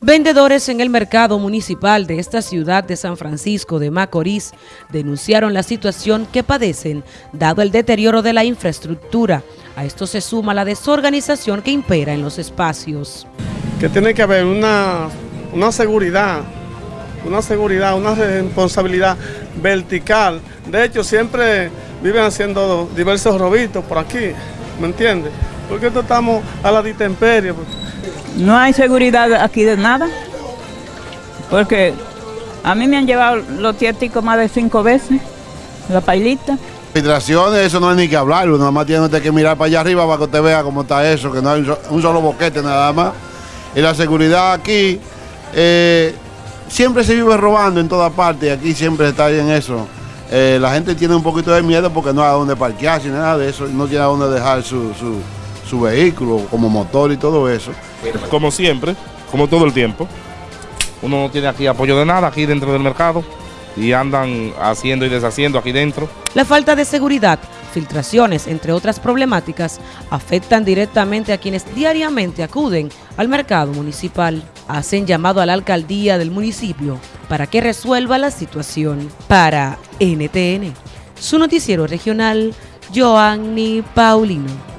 Vendedores en el mercado municipal de esta ciudad de San Francisco de Macorís denunciaron la situación que padecen dado el deterioro de la infraestructura. A esto se suma la desorganización que impera en los espacios. Que tiene que haber una, una seguridad, una seguridad, una responsabilidad vertical. De hecho, siempre viven haciendo diversos robitos por aquí, ¿me entiendes? Porque estamos a la ditemperie. No hay seguridad aquí de nada, porque a mí me han llevado los tiéticos más de cinco veces, la pailita. Filtraciones, eso no hay ni que hablar, nada más tiene que mirar para allá arriba para que usted vea cómo está eso, que no hay un solo boquete nada más. Y la seguridad aquí, eh, siempre se vive robando en todas partes, aquí siempre está en eso. Eh, la gente tiene un poquito de miedo porque no hay a dónde parquearse, nada de eso, no tiene a dónde dejar su, su su vehículo, como motor y todo eso. Como siempre, como todo el tiempo, uno no tiene aquí apoyo de nada aquí dentro del mercado y andan haciendo y deshaciendo aquí dentro. La falta de seguridad, filtraciones, entre otras problemáticas, afectan directamente a quienes diariamente acuden al mercado municipal. Hacen llamado a la alcaldía del municipio para que resuelva la situación. Para NTN, su noticiero regional, Joanny Paulino.